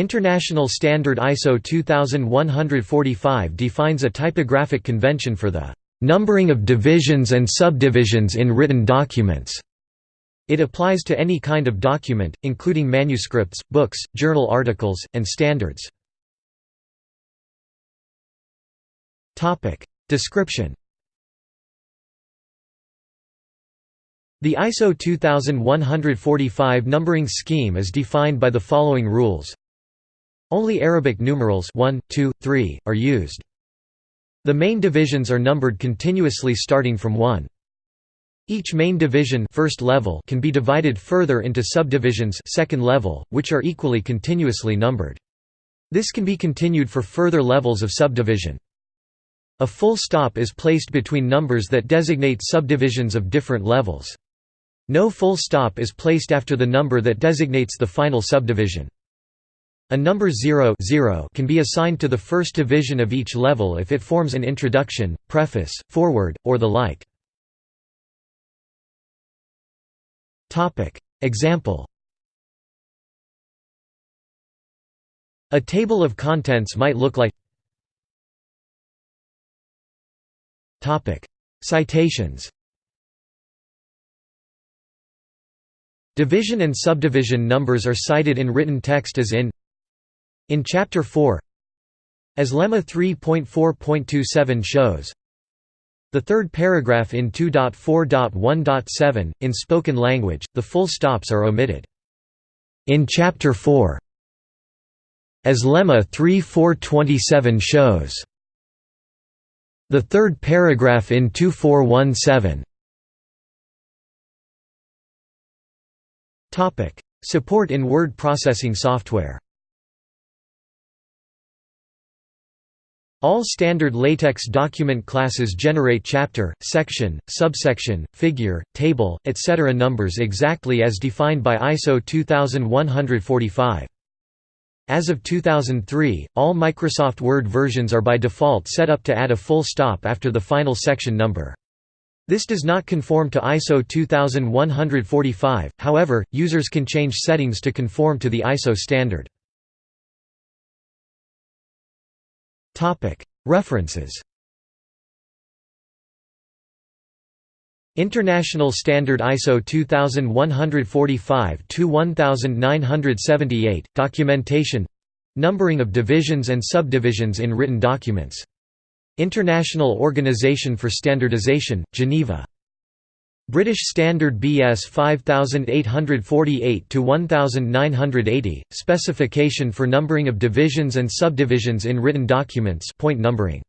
International Standard ISO 2145 defines a typographic convention for the numbering of divisions and subdivisions in written documents. It applies to any kind of document, including manuscripts, books, journal articles, and standards. Description The ISO 2145 numbering scheme is defined by the following rules only Arabic numerals 1, 2, 3, are used. The main divisions are numbered continuously starting from 1. Each main division first level can be divided further into subdivisions second level, which are equally continuously numbered. This can be continued for further levels of subdivision. A full stop is placed between numbers that designate subdivisions of different levels. No full stop is placed after the number that designates the final subdivision. A number 0, 0 can be assigned to the first division of each level if it forms an introduction, preface, foreword, or the like. Example. A table of contents might look like Citations. Division and subdivision numbers are cited in written text as in in Chapter 4 As Lemma 3.4.27 shows. The third paragraph in 2.4.1.7, in spoken language, the full stops are omitted. In Chapter 4 as Lemma 3.4.27 shows. The third paragraph in 2417 Support in word processing software All standard LaTeX document classes generate chapter, section, subsection, figure, table, etc. numbers exactly as defined by ISO 2145. As of 2003, all Microsoft Word versions are by default set up to add a full stop after the final section number. This does not conform to ISO 2145, however, users can change settings to conform to the ISO standard. References. International Standard ISO 2145-1978, Documentation. Numbering of divisions and subdivisions in written documents. International Organization for Standardization, Geneva British Standard BS 5848-1980, specification for numbering of divisions and subdivisions in written documents point numbering.